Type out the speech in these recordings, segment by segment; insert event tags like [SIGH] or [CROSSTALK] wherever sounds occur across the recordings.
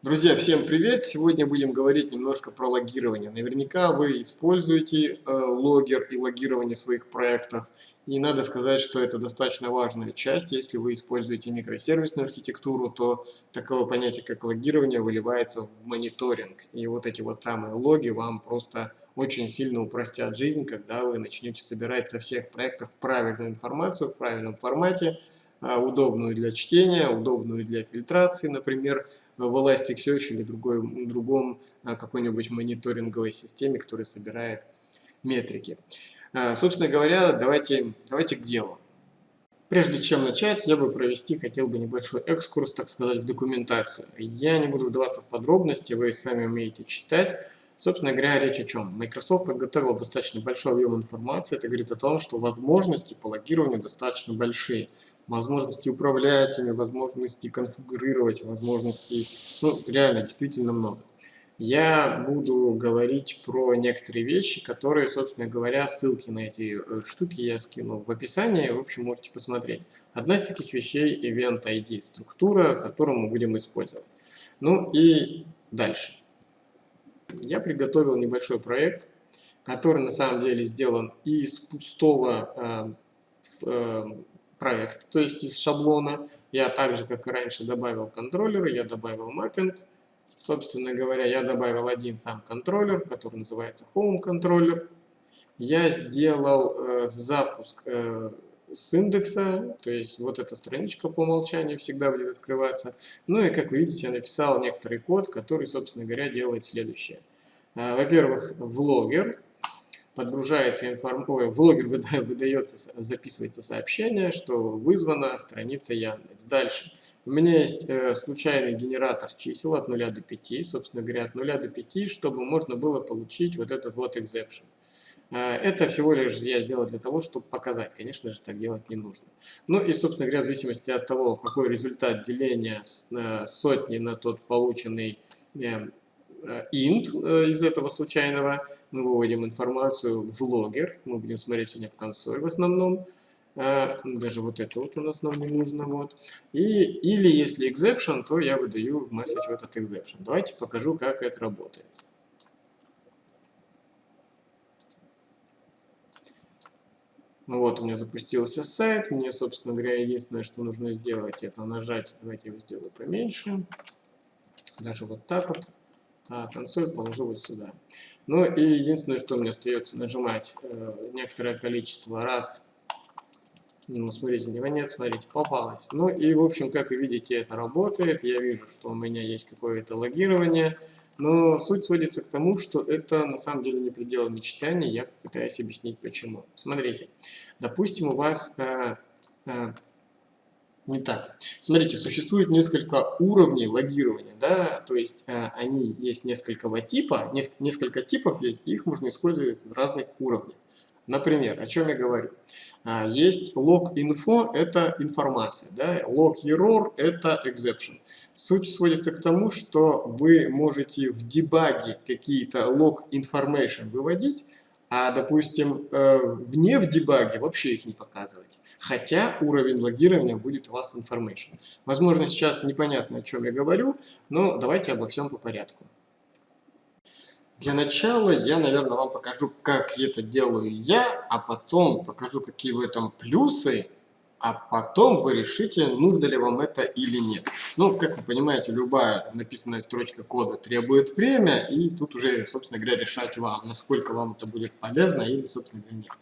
Друзья, всем привет! Сегодня будем говорить немножко про логирование. Наверняка вы используете э, логер и логирование в своих проектах. И надо сказать, что это достаточно важная часть. Если вы используете микросервисную архитектуру, то такое понятие, как логирование, выливается в мониторинг. И вот эти вот самые логи вам просто очень сильно упростят жизнь, когда вы начнете собирать со всех проектов правильную информацию в правильном формате, удобную для чтения, удобную для фильтрации, например, в Elasticsearch или другой, другом а, какой-нибудь мониторинговой системе, которая собирает метрики. А, собственно говоря, давайте, давайте к делу. Прежде чем начать, я бы провести хотел бы небольшой экскурс, так сказать, в документацию. Я не буду вдаваться в подробности, вы сами умеете читать. Собственно говоря, речь о чем? Microsoft подготовил достаточно большой объем информации. Это говорит о том, что возможности по логированию достаточно большие возможности управлять ими, возможности конфигурировать, возможностей, ну, реально, действительно много. Я буду говорить про некоторые вещи, которые, собственно говоря, ссылки на эти э, штуки я скину в описании, в общем, можете посмотреть. Одна из таких вещей – Event ID, структура, которую мы будем использовать. Ну и дальше. Я приготовил небольшой проект, который на самом деле сделан из пустого э, э, проект, то есть из шаблона. Я также, как и раньше, добавил контроллеры, я добавил маппинг. Собственно говоря, я добавил один сам контроллер, который называется Home контроллер. Я сделал э, запуск э, с индекса, то есть вот эта страничка по умолчанию всегда будет открываться. Ну и как вы видите, я написал некоторый код, который, собственно говоря, делает следующее. Э, во-первых, в логер подгружается информация, в логер [LAUGHS] выдается, записывается сообщение, что вызвана страница Яндекс. Дальше. У меня есть э, случайный генератор чисел от 0 до 5, собственно говоря, от 0 до 5, чтобы можно было получить вот этот вот exception. Э, это всего лишь я сделал для того, чтобы показать. Конечно же, так делать не нужно. Ну и, собственно говоря, в зависимости от того, какой результат деления э, сотни на тот полученный э, Э, int э, из этого случайного, мы выводим информацию в логер, мы будем смотреть сегодня в консоль в основном, даже вот это вот у нас нам не нужно, вот. И, или если exception, то я выдаю message в этот exception. Давайте покажу, как это работает. Ну вот, у меня запустился сайт, мне, собственно говоря, единственное, что нужно сделать, это нажать, давайте я его сделаю поменьше, даже вот так вот а консоль положу вот сюда. Ну и единственное, что мне остается нажимать э, некоторое количество раз. Ну, смотрите, него нет, смотрите, попалось. Ну и, в общем, как вы видите, это работает. Я вижу, что у меня есть какое-то логирование. Но суть сводится к тому, что это на самом деле не предел мечтаний. Я пытаюсь объяснить почему. Смотрите, допустим, у вас э, э, не так. Смотрите, существует несколько уровней логирования, да, то есть э, они есть несколько типа, неск несколько типов есть, их можно использовать в разных уровнях. Например, о чем я говорю? А, есть log-info, это информация, да, log-error, это exception. Суть сводится к тому, что вы можете в дебаге какие-то log-information выводить, а, допустим, э, вне в дебаге вообще их не показывать. Хотя уровень логирования будет вас information. Возможно, сейчас непонятно, о чем я говорю, но давайте обо всем по порядку. Для начала я, наверное, вам покажу, как это делаю я, а потом покажу, какие в этом плюсы а потом вы решите, нужно ли вам это или нет. Ну, как вы понимаете, любая написанная строчка кода требует время, и тут уже, собственно говоря, решать вам, насколько вам это будет полезно или, собственно говоря, нет.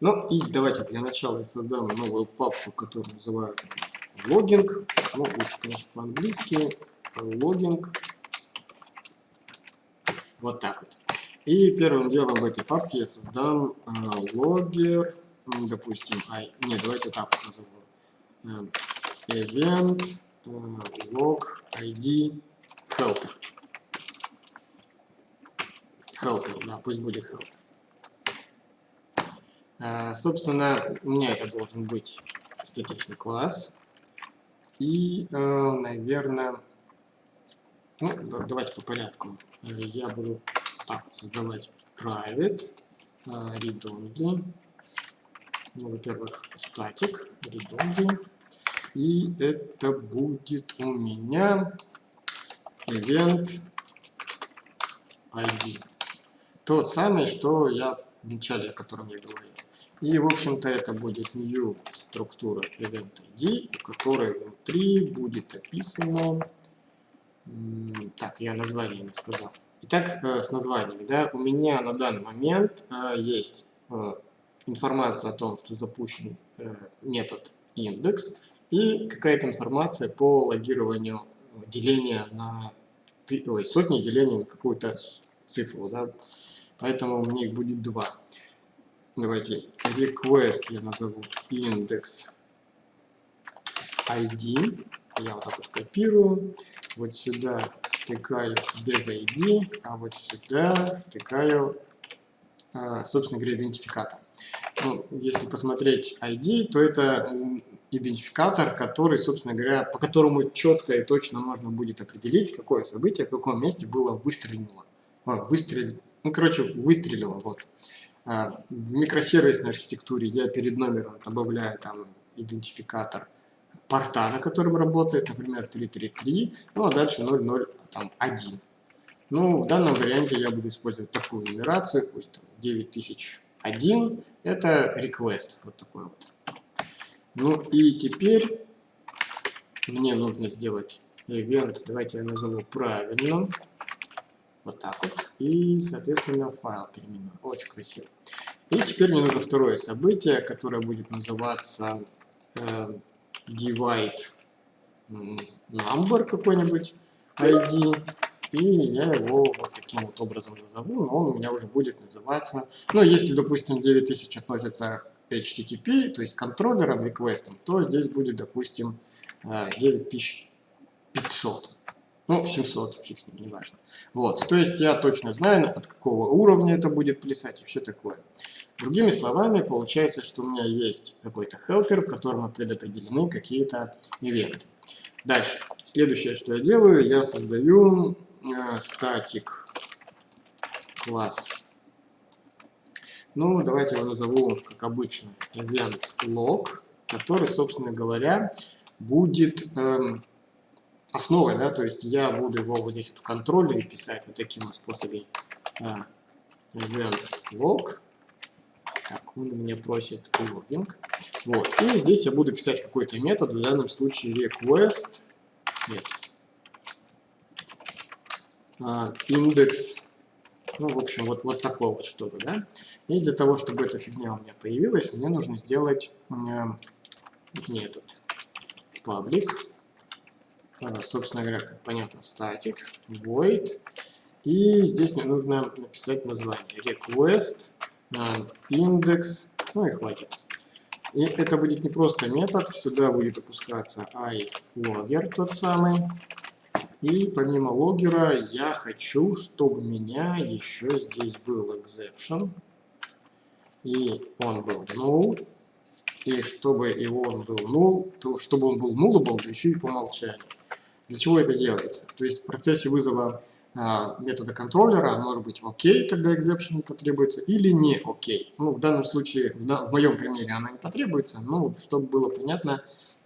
Ну, и давайте для начала я создам новую папку, которую называют логинг. Ну, лучше, конечно, по-английски. Логинг. Вот так вот. И первым делом в этой папке я создам э, логер допустим, I, нет, давайте так вот назовем. Event log ID helper. Helper, да, пусть будет helper. Uh, собственно, у меня это должен быть статичный класс. И, наверное, ну, давайте по порядку. Я буду так создавать private, read only, ну, во-первых, статик, read И это будет у меня event ID. Тот самый, что я в начале, о котором я говорил. И, в общем-то, это будет new структура event ID, у которой внутри будет описано... Так, я название не сказал. Итак, э, с названиями. Да, у меня на данный момент э, есть э, информация о том, что запущен метод индекс и какая-то информация по логированию деления на ой, сотни деления на какую-то цифру. Да? Поэтому у меня их будет два. Давайте request я назову index ID. Я вот так вот копирую. Вот сюда втыкаю без ID, а вот сюда втыкаю, а, собственно говоря, идентификатор. Ну, если посмотреть ID, то это идентификатор, который, собственно говоря, по которому четко и точно можно будет определить, какое событие в каком месте было выстрелено. А, выстрел... Ну, короче, выстрелило. Вот. А, в микросервисной архитектуре я перед номером добавляю там идентификатор порта, на котором работает, например, 333, ну а дальше 00, там 1. Ну, в данном варианте я буду использовать такую нумерацию, пусть там 9001, это request, вот такой вот. Ну и теперь мне нужно сделать event, давайте я назову правильно, вот так вот, и, соответственно, файл переименую, очень красиво. И теперь мне нужно второе событие, которое будет называться э, divide number какой-нибудь ID, и я его вот таким вот образом назову, но он у меня уже будет называться, ну, если, допустим, 9000 относится к HTTP, то есть контроллером, реквестом, то здесь будет, допустим, 9500. Э, ну, 700, фиг с ним, не важно. Вот, то есть я точно знаю, от какого уровня это будет плясать и все такое. Другими словами, получается, что у меня есть какой-то helper, в котором предопределены какие-то ивенты. Дальше. Следующее, что я делаю, я создаю э, статик класс. Ну, давайте его назову, как обычно, event log, который, собственно говоря, будет эм, основой, да, то есть я буду его вот здесь вот в контроллере писать вот таким вот способом. А, event log он у меня просит логинг. Вот. И здесь я буду писать какой-то метод, в данном случае request. Нет, а, индекс, ну, в общем, вот, вот такое вот что-то, да. И для того, чтобы эта фигня у меня появилась, мне нужно сделать э, метод. Public, э, собственно говоря, как понятно, static, void, и здесь мне нужно написать название. Request индекс, ну и хватит. И это будет не просто метод, сюда будет опускаться iLogger тот самый. И помимо логера я хочу, чтобы у меня еще здесь был exception. И он был null. И чтобы его он был null, то чтобы он был nullable, еще и по умолчанию. Для чего это делается? То есть в процессе вызова а, метода контроллера может быть окей, когда exception потребуется, или не окей. Ну, в данном случае, в, в моем примере она не потребуется, но чтобы было понятно,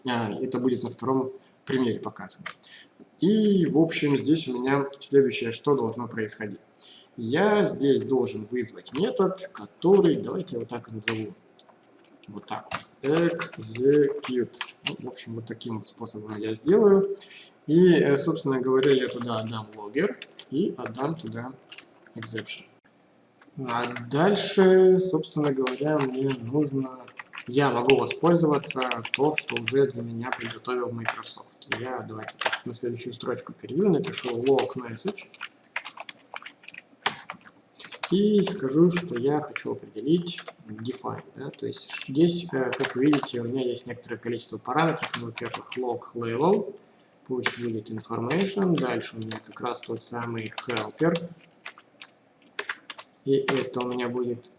а, это будет на втором примере показано. И, в общем, здесь у меня следующее, что должно происходить. Я здесь должен вызвать метод, который, давайте я вот так назову, вот так вот, execute. Ну, в общем, вот таким вот способом я сделаю. И, э, собственно говоря, я туда отдам логер и отдам туда exception. А дальше, собственно говоря, мне нужно... Я могу воспользоваться то, что уже для меня приготовил Microsoft. Я давайте на следующую строчку перейду, напишу log message. И скажу, что я хочу определить define. Да? То есть здесь, э, как вы видите, у меня есть некоторое количество параметров. Ну, во-первых, log level пусть будет information. Дальше у меня как раз тот самый helper. И это у меня будет...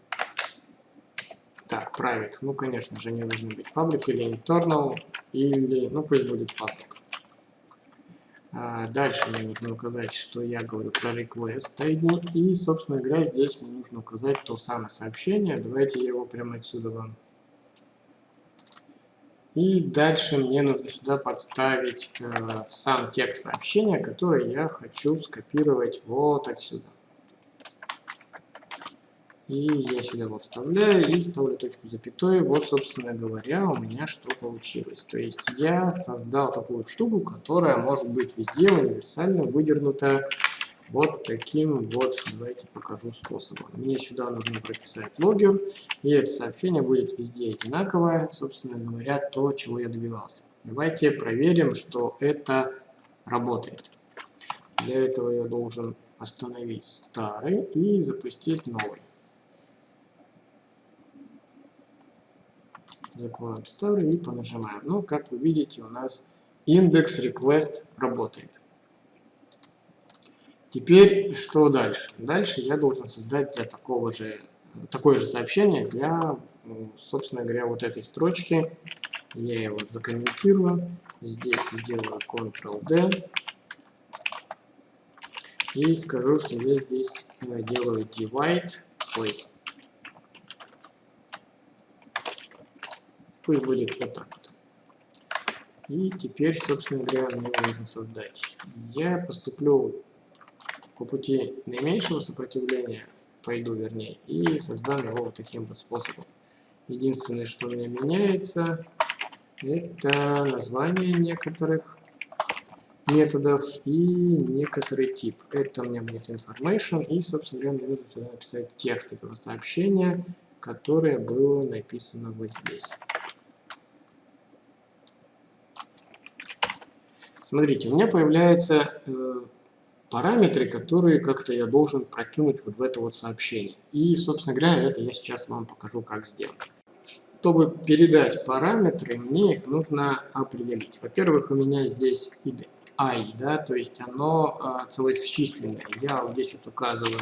Так, private. Ну, конечно же, не должны быть public или internal, или... Ну, пусть будет public. А дальше мне нужно указать, что я говорю про request ID. И, собственно говоря, здесь мне нужно указать то самое сообщение. Давайте я его прямо отсюда вам И дальше мне нужно сюда подставить э, сам текст сообщения, который я хочу скопировать вот отсюда. И я сюда его вставляю и ставлю точку запятой. Вот, собственно говоря, у меня что получилось. То есть я создал такую штуку, которая может быть везде универсально выдернута вот таким вот, давайте покажу способом. Мне сюда нужно прописать логер, и это сообщение будет везде одинаковое, собственно говоря, то, чего я добивался. Давайте проверим, что это работает. Для этого я должен остановить старый и запустить новый. закроем старый и понажимаем. Ну, как вы видите, у нас индекс request работает. Теперь что дальше? Дальше я должен создать для такого же, такое же сообщение для, собственно говоря, вот этой строчки. Я его закомментирую. Здесь сделаю Ctrl-D. И скажу, что я здесь делаю divide. Ой, Пусть будет вот так вот. И теперь, собственно говоря, мне нужно создать. Я поступлю по пути наименьшего сопротивления, пойду вернее, и создам его вот таким вот способом. Единственное, что у меня меняется, это название некоторых методов и некоторый тип. Это у меня будет information, и, собственно говоря, мне нужно сюда написать текст этого сообщения, которое было написано вот здесь. Смотрите, у меня появляются э, параметры, которые как-то я должен прокинуть вот в это вот сообщение. И, собственно говоря, это я сейчас вам покажу, как сделать. Чтобы передать параметры, мне их нужно определить. Во-первых, у меня здесь i, да, то есть оно э, целочисленное. Я вот здесь вот указываю,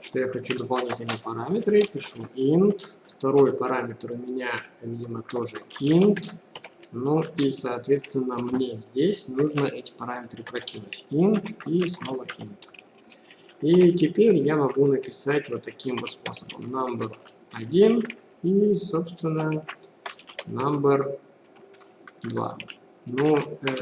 что я хочу дополнительные параметры, пишу int. Второй параметр у меня, видимо, тоже int. Ну и, соответственно, мне здесь нужно эти параметры прокинуть. int и снова int. И теперь я могу написать вот таким вот способом. Number 1 и, собственно, number 2. Ну, э,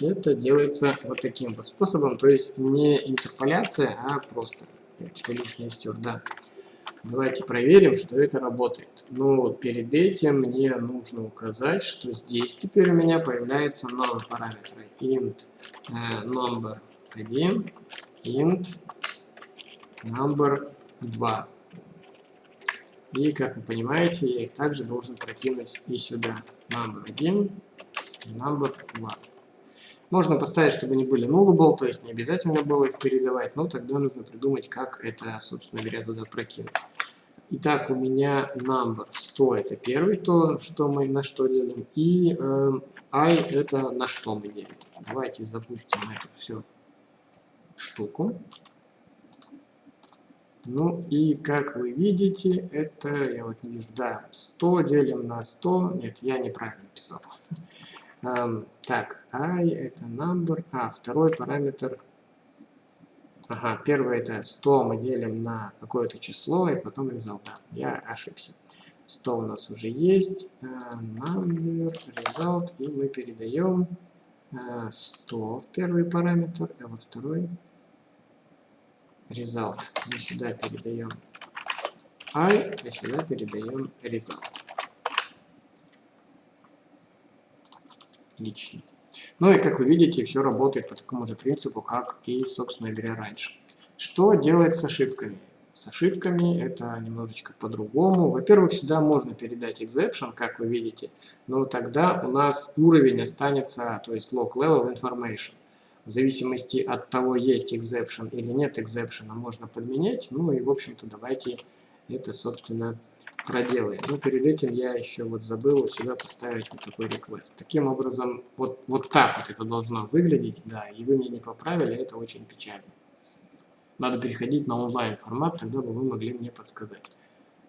это делается вот таким вот способом, то есть не интерполяция, а просто лишнее стер, да. Давайте проверим, что это работает. Но перед этим мне нужно указать, что здесь теперь у меня появляется новый параметр. int э, number 1, int number 2. И, как вы понимаете, я их также должен прокинуть и сюда. Number 1, number 2. Можно поставить, чтобы они были nullable, то есть не обязательно было их передавать, но тогда нужно придумать, как это, собственно говоря, туда прокинуть. Итак, у меня number 100 это первый то, что мы на что делим, и э, i это на что мы делим. Давайте запустим эту всю штуку. Ну и как вы видите, это, я вот не вижу, да, 100 делим на 100, нет, я неправильно писал. Эм, так, i это number, а второй параметр Ага, первое это 100 мы делим на какое-то число, и потом результат. Я ошибся. 100 у нас уже есть. Э, number, result, и мы передаем 100 э, в первый параметр, а во второй result. Мы сюда передаем i, а сюда передаем result. Отлично. Ну и как вы видите, все работает по такому же принципу, как и, собственно говоря, раньше. Что делать с ошибками? С ошибками это немножечко по-другому. Во-первых, сюда можно передать exception, как вы видите, но тогда у нас уровень останется, то есть log level information. В зависимости от того, есть exception или нет exception, можно подменять. Ну и, в общем-то, давайте это, собственно, проделаем. Но перед этим я еще вот забыл сюда поставить вот такой request. Таким образом, вот, вот так вот это должно выглядеть, да, и вы меня не поправили, это очень печально. Надо переходить на онлайн формат, тогда бы вы могли мне подсказать.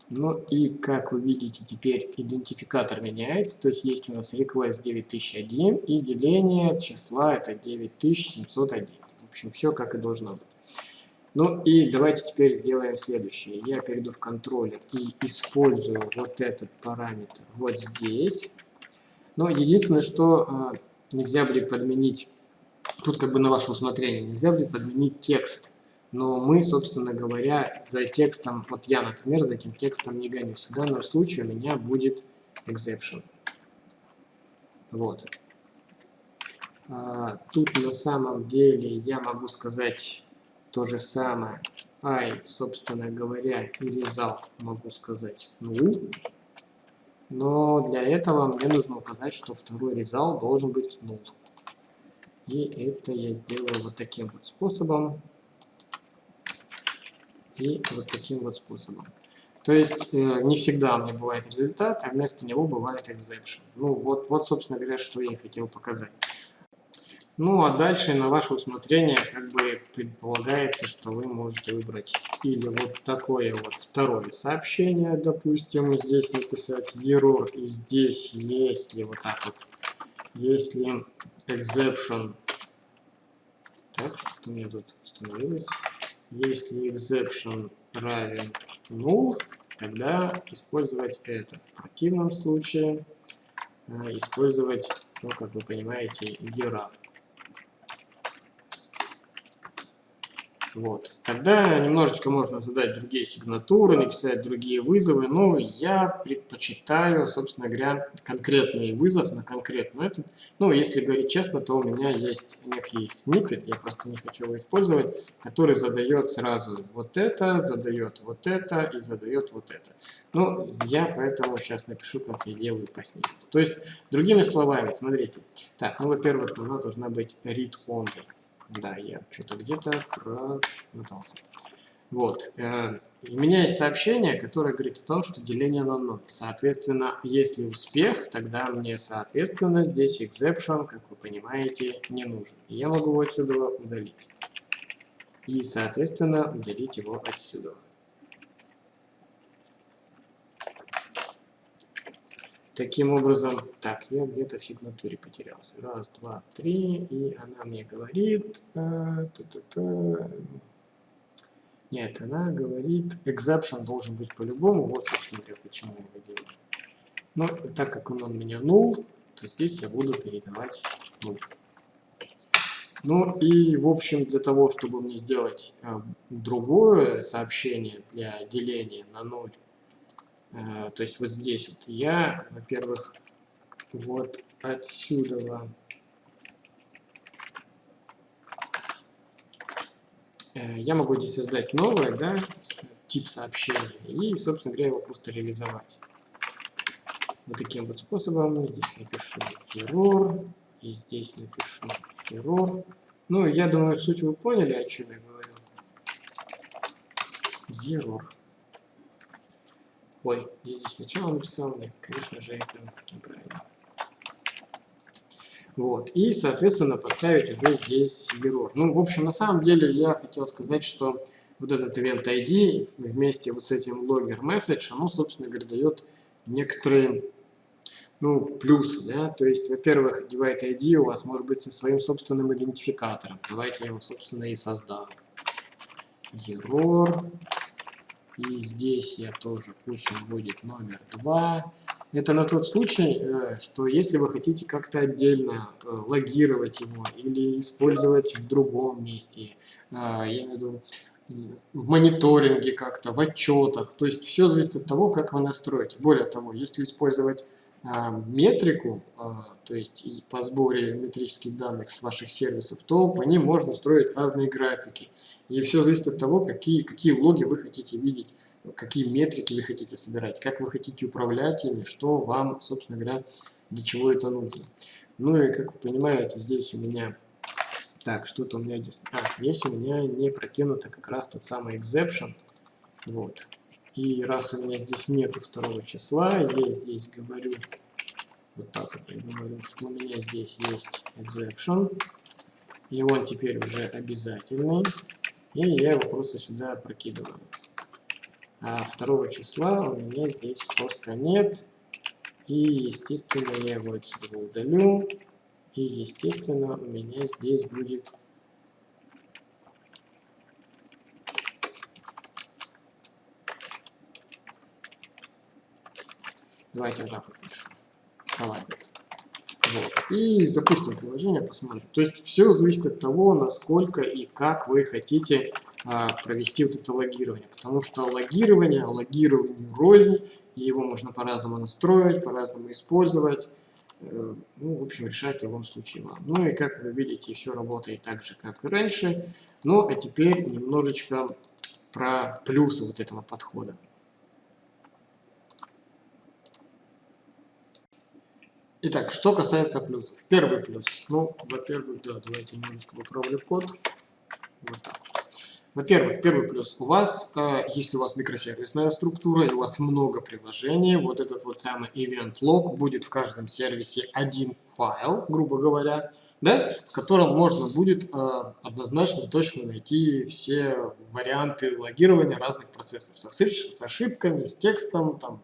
Ну и как вы видите, теперь идентификатор меняется, то есть есть у нас request 9001 и деление числа это 9701. В общем, все как и должно быть. Ну и давайте теперь сделаем следующее. Я перейду в контроллер и использую вот этот параметр вот здесь. Но единственное, что э, нельзя будет подменить, тут как бы на ваше усмотрение, нельзя будет подменить текст. Но мы, собственно говоря, за текстом, вот я, например, за этим текстом не гонюсь. В данном случае у меня будет exception. Вот. А, тут на самом деле я могу сказать то же самое. I, собственно говоря, и result могу сказать null. Но для этого мне нужно указать, что второй result должен быть null. И это я сделаю вот таким вот способом. И вот таким вот способом. То есть э, не всегда меня бывает результат, а вместо него бывает exception. Ну вот, вот собственно говоря, что я хотел показать. Ну а дальше на ваше усмотрение как бы предполагается, что вы можете выбрать или вот такое вот второе сообщение, допустим, здесь написать error, и здесь если вот так вот, если exception, так, что у меня тут установилось, если exception равен null, тогда использовать это. В противном случае э, использовать, ну, как вы понимаете, error. Вот. Тогда немножечко можно задать другие сигнатуры, написать другие вызовы, но я предпочитаю, собственно говоря, конкретный вызов на конкретный этот. Ну, если говорить честно, то у меня есть некий снипет, я просто не хочу его использовать, который задает сразу вот это, задает вот это и задает вот это. Ну, я поэтому сейчас напишу, как я делаю по снипету. То есть, другими словами, смотрите. Так, ну, во-первых, она должна быть read-only. Да, я что-то где-то промотался. Вот. Э, у меня есть сообщение, которое говорит о том, что деление на 0. Соответственно, если успех, тогда мне, соответственно, здесь exception, как вы понимаете, не нужен. Я могу его отсюда удалить. И, соответственно, удалить его отсюда. Таким образом, так, я где-то в сигнатуре потерялся. Раз, два, три, и она мне говорит... Э, та -та -та. Нет, она говорит, exception должен быть по-любому. Вот, собственно говоря, почему я его делаю. Но так как он у меня null, то здесь я буду передавать null. Ну и, в общем, для того, чтобы мне сделать э, другое сообщение для деления на 0, Э, то есть вот здесь вот я, во-первых, вот отсюда э, я могу здесь создать новое, да, тип сообщения и, собственно говоря, его просто реализовать. Вот таким вот способом. Здесь напишу error, и здесь напишу error. Ну, я думаю, суть вы поняли, о чем я говорю. Error. Ой, я здесь сначала написал, нет, конечно же, это неправильно. Вот, и, соответственно, поставить уже здесь error. Ну, в общем, на самом деле я хотел сказать, что вот этот event ID вместе вот с этим logger message, оно, собственно говоря, дает некоторые ну, плюсы, да, то есть, во-первых, divide ID у вас может быть со своим собственным идентификатором. Давайте я его, собственно, и создам. Error и здесь я тоже, пусть он будет номер 2. Это на тот случай, э, что если вы хотите как-то отдельно э, логировать его или использовать в другом месте, э, я имею в виду в мониторинге как-то, в отчетах. То есть все зависит от того, как вы настроите. Более того, если использовать метрику, то есть по сборе метрических данных с ваших сервисов, то по ним можно строить разные графики. И все зависит от того, какие, какие логи вы хотите видеть, какие метрики вы хотите собирать, как вы хотите управлять ими, что вам, собственно говоря, для чего это нужно. Ну и, как вы понимаете, здесь у меня... Так, что-то у меня здесь... А, здесь у меня не прокинуто как раз тот самый exception. Вот. И раз у меня здесь нету второго числа, я здесь говорю, вот так вот я говорю, что у меня здесь есть exception, и он теперь уже обязательный, и я его просто сюда прокидываю. А второго числа у меня здесь просто нет, и естественно я его отсюда удалю, и естественно у меня здесь будет Давайте вот так вот напишу. Private. Вот. И запустим приложение, посмотрим. То есть все зависит от того, насколько и как вы хотите а, провести вот это логирование. Потому что логирование, логированию рознь, и его можно по-разному настроить, по-разному использовать. Э, ну, в общем, решать в любом случае вам. Ну и как вы видите, все работает так же, как и раньше. Ну, а теперь немножечко про плюсы вот этого подхода. Итак, что касается плюсов. Первый плюс. Ну, во-первых, да, давайте немножечко поправлю код. Вот так. Во-первых, первый плюс. У вас, э, если у вас микросервисная структура и у вас много приложений, вот этот вот самый event log будет в каждом сервисе один файл, грубо говоря, да, в котором можно будет э, однозначно точно найти все варианты логирования разных процессов с ошибками, с текстом, там,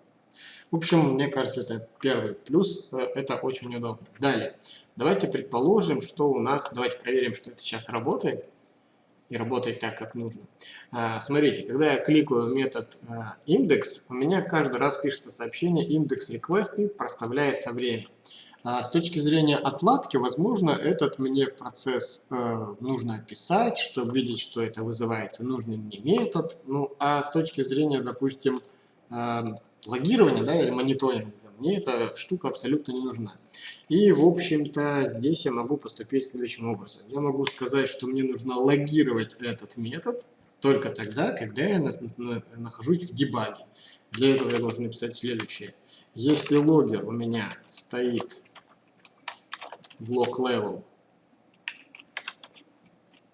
в общем, мне кажется, это первый плюс, э, это очень удобно. Далее, давайте предположим, что у нас, давайте проверим, что это сейчас работает, и работает так, как нужно. А, смотрите, когда я кликаю метод а, индекс, у меня каждый раз пишется сообщение индекс request и проставляется время. А, с точки зрения отладки, возможно, этот мне процесс э, нужно описать, чтобы видеть, что это вызывается нужный мне метод. Ну, а с точки зрения, допустим, логирования да, или мониторинга, мне эта штука абсолютно не нужна. И, в общем-то, здесь я могу поступить следующим образом. Я могу сказать, что мне нужно логировать этот метод только тогда, когда я нахожусь в дебаге. Для этого я должен написать следующее. Если логер у меня стоит log level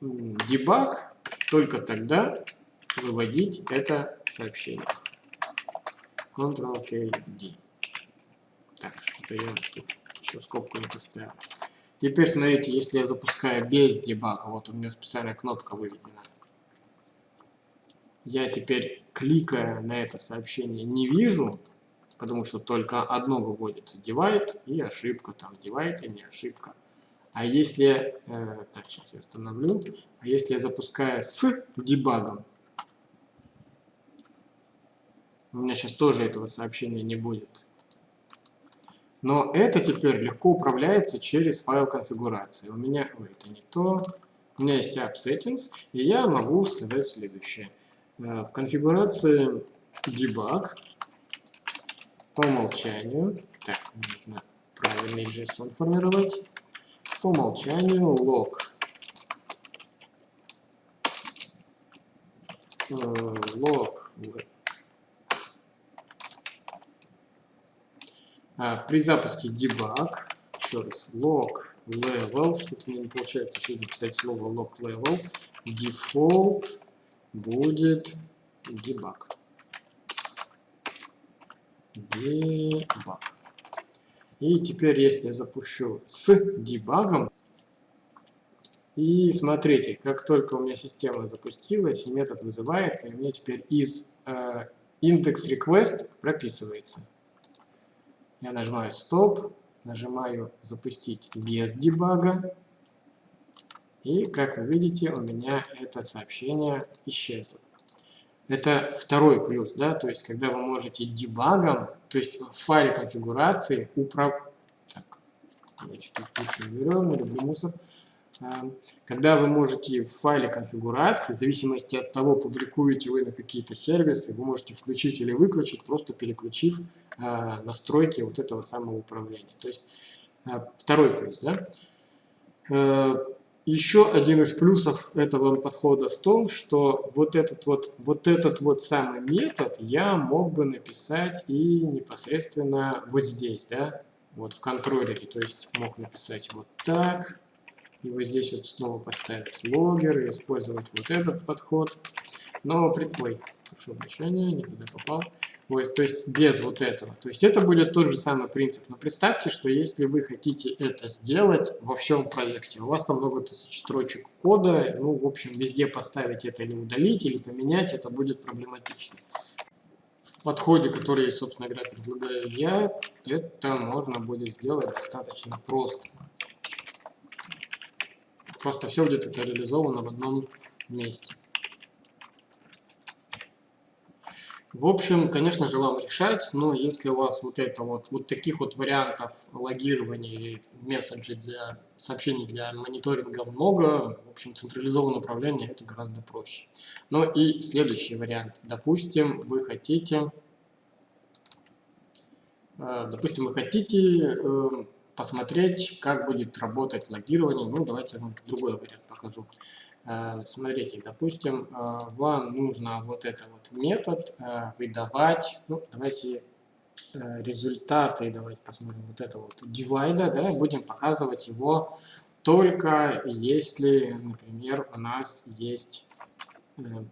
дебаг, только тогда выводить это сообщение. Ctrl-K-D. Так, что-то я тут еще скобку не поставил. Теперь смотрите, если я запускаю без дебага, вот у меня специальная кнопка выведена. Я теперь, кликая на это сообщение, не вижу, потому что только одно выводится, divide и ошибка, там divide и не ошибка. А если, э, так, сейчас я остановлю, а если я запускаю с дебагом, у меня сейчас тоже этого сообщения не будет. Но это теперь легко управляется через файл конфигурации. У меня, ой, это не то. У меня есть app settings, и я могу сказать следующее. Э, в конфигурации debug по умолчанию, так, нужно правильный JSON формировать, по умолчанию log э, log при запуске debug, еще раз, log level, что-то мне не получается сегодня писать слово log level, default будет debug. Debug. И теперь, если я запущу с дебагом, и смотрите, как только у меня система запустилась, и метод вызывается, и мне теперь из э, index request прописывается. Я нажимаю стоп, нажимаю запустить без дебага. И, как вы видите, у меня это сообщение исчезло. Это второй плюс, да, то есть когда вы можете дебагом, то есть в файле конфигурации управлять. Так, давайте тут пишем, берем, люблю мусор. Эм, когда вы можете в файле конфигурации, в зависимости от того, публикуете вы на какие-то сервисы, вы можете включить или выключить, просто переключив э, настройки вот этого самого управления. То есть э, второй плюс. Да? Еще один из плюсов этого подхода в том, что вот этот вот, вот этот вот самый метод я мог бы написать и непосредственно вот здесь, да, вот в контроллере. То есть мог написать вот так, и вот здесь вот снова поставить логер и использовать вот этот подход. Но предплей. Прошу прощения, не туда попал. Вот, то есть без вот этого. То есть это будет тот же самый принцип. Но представьте, что если вы хотите это сделать во всем проекте, у вас там много тысяч строчек кода, ну, в общем, везде поставить это или удалить, или поменять, это будет проблематично. В подходе, который, собственно говоря, предлагаю я, это можно будет сделать достаточно просто. Просто все будет это реализовано в одном месте. В общем, конечно же, вам решать, но если у вас вот это вот, вот таких вот вариантов логирования или месседжей для сообщений для мониторинга много, в общем, централизованное управление это гораздо проще. Ну и следующий вариант. Допустим, вы хотите, э, допустим, вы хотите э, посмотреть, как будет работать логирование. Ну, давайте я вам другой вариант покажу. Э, смотрите, допустим, э, вам нужно вот этот вот метод э, выдавать, ну, давайте результаты, давайте посмотрим, вот это вот divide, да, будем показывать его только если, например, у нас есть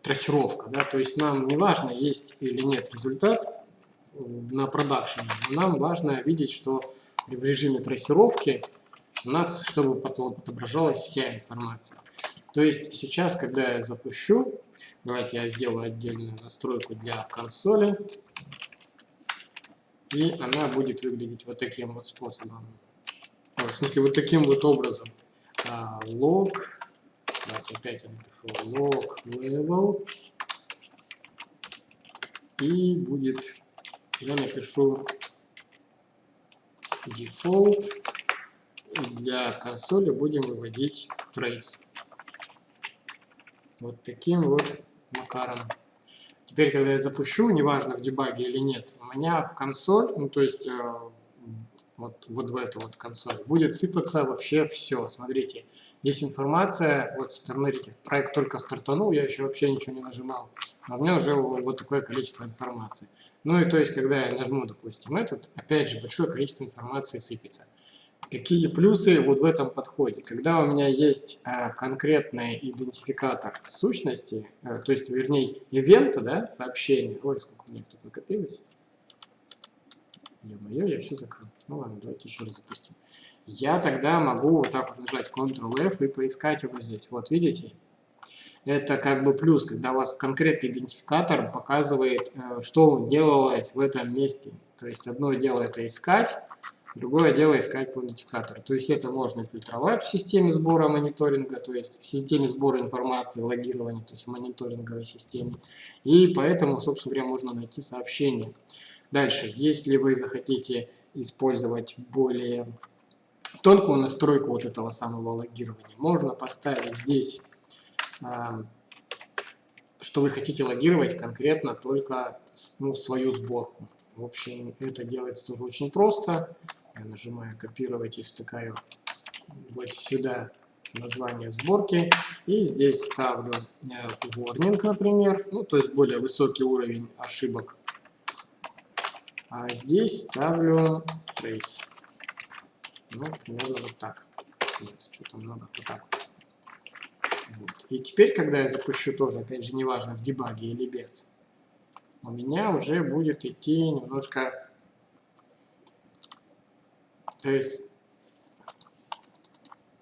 трассировка, да, то есть нам не важно, есть или нет результат на продакшене, нам важно видеть, что в режиме трассировки у нас, чтобы отображалась вся информация. То есть сейчас, когда я запущу, давайте я сделаю отдельную настройку для консоли, и она будет выглядеть вот таким вот способом. в смысле, вот таким вот образом. А, log, давайте опять я напишу log level, и будет, я напишу default, для консоли будем выводить trace. Вот таким вот макаром. Теперь, когда я запущу, неважно в дебаге или нет, у меня в консоль, ну то есть э, вот, вот в эту вот консоль, будет сыпаться вообще все. Смотрите, есть информация, вот смотрите, проект только стартанул, я еще вообще ничего не нажимал, а у меня уже вот такое количество информации. Ну и то есть, когда я нажму, допустим, этот, опять же, большое количество информации сыпется. Какие плюсы вот в этом подходе? Когда у меня есть э, конкретный идентификатор сущности, э, то есть, вернее, ивента, да, сообщения. Ой, сколько у меня тут накопилось. Ё-моё, я все закрыл. Ну ладно, давайте еще раз запустим. Я тогда могу вот так вот нажать Ctrl-F и поискать его здесь. Вот, видите? Это как бы плюс, когда у вас конкретный идентификатор показывает, э, что делалось в этом месте. То есть одно дело это искать, Другое дело искать по идентификатору. То есть это можно фильтровать в системе сбора мониторинга, то есть в системе сбора информации, логирования, то есть в мониторинговой системе. И поэтому, собственно говоря, можно найти сообщение. Дальше, если вы захотите использовать более тонкую настройку вот этого самого логирования, можно поставить здесь, что вы хотите логировать конкретно только ну, свою сборку. В общем, это делается тоже очень просто. Я нажимаю копировать и втыкаю вот сюда название сборки. И здесь ставлю э, warning, например, ну, то есть более высокий уровень ошибок. А здесь ставлю trace. Ну, примерно вот так. Нет, что-то много, вот так вот. И теперь, когда я запущу тоже, опять же, неважно, в дебаге или без, у меня уже будет идти немножко есть,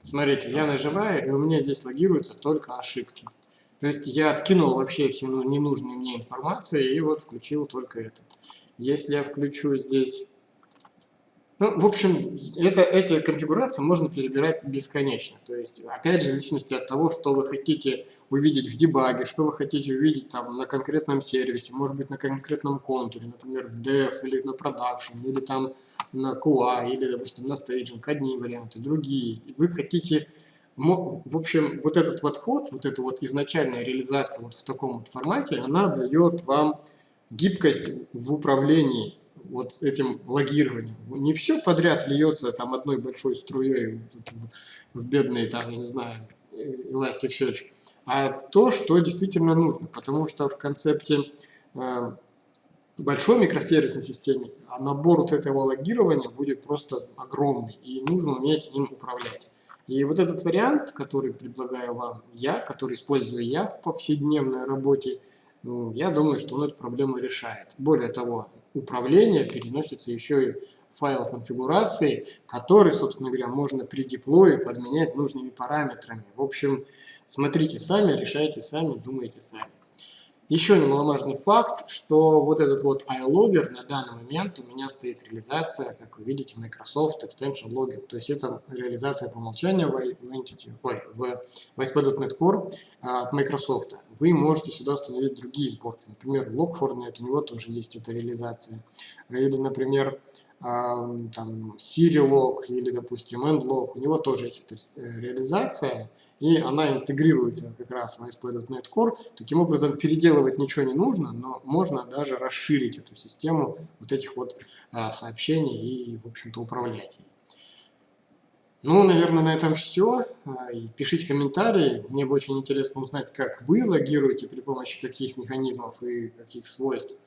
смотрите, я нажимаю, и у меня здесь логируются только ошибки. То есть я откинул вообще все ну, ненужные мне информации и вот включил только это. Если я включу здесь ну, в общем, это, эти конфигурации можно перебирать бесконечно. То есть, опять же, в зависимости от того, что вы хотите увидеть в дебаге, что вы хотите увидеть там на конкретном сервисе, может быть, на конкретном контуре, например, в dev или на production, или там на QA, или, допустим, на staging, одни варианты, другие. Вы хотите в общем, вот этот вот ход, вот эта вот изначальная реализация вот в таком вот формате, она дает вам гибкость в управлении вот этим логированием. Не все подряд льется там одной большой струей в, бедный, там, я не знаю, Elasticsearch, а то, что действительно нужно, потому что в концепте э, большой микросервисной системе а набор вот этого логирования будет просто огромный, и нужно уметь им управлять. И вот этот вариант, который предлагаю вам я, который использую я в повседневной работе, я думаю, что он эту проблему решает. Более того, управления переносится еще и файл конфигурации, который, собственно говоря, можно при деплое подменять нужными параметрами. В общем, смотрите сами, решайте сами, думайте сами. Еще немаловажный факт, что вот этот вот iLogger на данный момент у меня стоит реализация, как вы видите, Microsoft Extension Login. То есть это реализация по умолчанию в, Entity, ой, в ASP.NET Core от Microsoft. вы можете сюда установить другие сборки. Например, Log4net, у него тоже есть эта реализация. Или, например, там Siri или, допустим, EndLog, у него тоже есть эта э, реализация, и она интегрируется как раз в ASP.NET Core. Таким образом, переделывать ничего не нужно, но можно даже расширить эту систему вот этих вот а, сообщений и, в общем-то, управлять ей. Ну, наверное, на этом все. А, пишите комментарии. Мне бы очень интересно узнать, как вы логируете, при помощи каких механизмов и каких свойств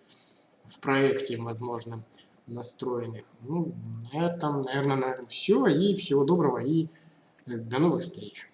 в проекте, возможно настроенных. Ну, на этом, наверное, наверное, все. И всего доброго и э, до новых встреч.